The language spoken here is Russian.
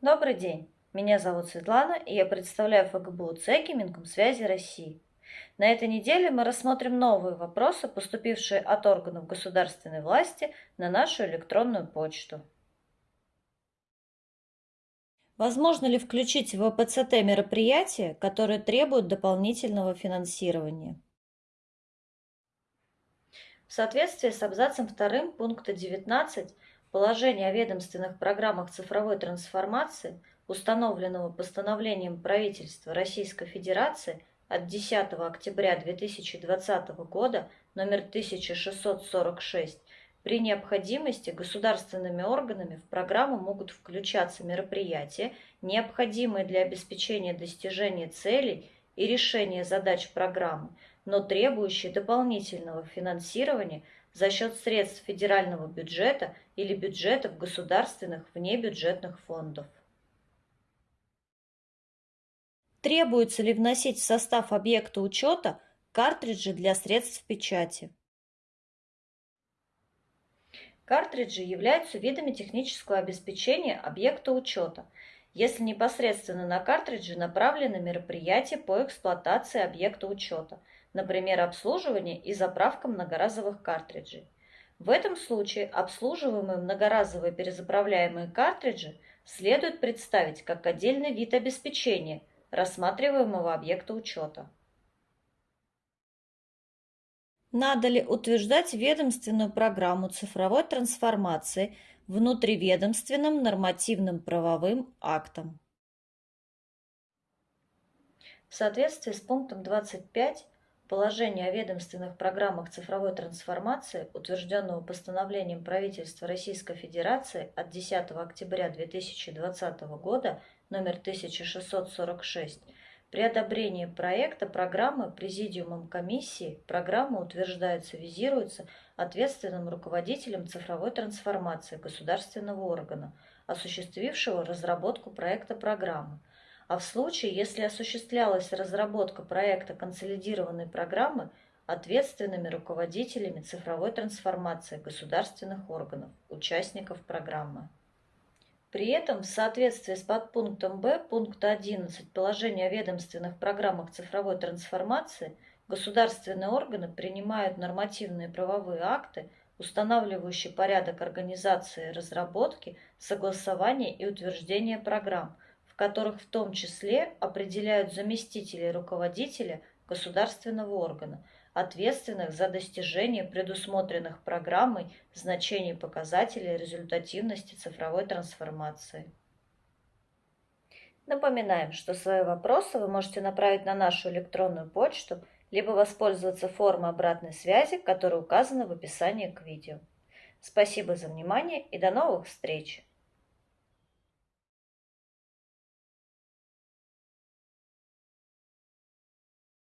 Добрый день, меня зовут Светлана, и я представляю ФГБУ ЦЕКИ Минкомсвязи России. На этой неделе мы рассмотрим новые вопросы, поступившие от органов государственной власти на нашу электронную почту. Возможно ли включить в ВПЦТ мероприятия, которые требуют дополнительного финансирования? В соответствии с абзацем 2 пункта 19 Положение о ведомственных программах цифровой трансформации, установленного постановлением правительства Российской Федерации от 10 октября 2020 года номер 1646, при необходимости государственными органами в программу могут включаться мероприятия, необходимые для обеспечения достижения целей и решения задач программы, но требующие дополнительного финансирования – за счет средств федерального бюджета или бюджетов государственных внебюджетных фондов. Требуется ли вносить в состав объекта учета картриджи для средств печати? Картриджи являются видами технического обеспечения объекта учета, если непосредственно на картридже направлены мероприятия по эксплуатации объекта учета – например, обслуживание и заправка многоразовых картриджей. В этом случае обслуживаемые многоразовые перезаправляемые картриджи следует представить как отдельный вид обеспечения рассматриваемого объекта учета. Надо ли утверждать ведомственную программу цифровой трансформации внутриведомственным нормативным правовым актом? В соответствии с пунктом 25 Положение о ведомственных программах цифровой трансформации, утвержденного постановлением правительства Российской Федерации от 10 октября 2020 года номер 1646, при одобрении проекта программы Президиумом комиссии программа утверждается, визируется ответственным руководителем цифровой трансформации государственного органа, осуществившего разработку проекта программы – а в случае, если осуществлялась разработка проекта консолидированной программы ответственными руководителями цифровой трансформации государственных органов, участников программы. При этом в соответствии с подпунктом Б пункта 11 положения о ведомственных программах цифровой трансформации государственные органы принимают нормативные правовые акты, устанавливающие порядок организации разработки, согласования и утверждения программ – которых в том числе определяют заместители руководителя государственного органа, ответственных за достижение предусмотренных программой значений показателей результативности цифровой трансформации. Напоминаем, что свои вопросы вы можете направить на нашу электронную почту, либо воспользоваться формой обратной связи, которая указана в описании к видео. Спасибо за внимание и до новых встреч!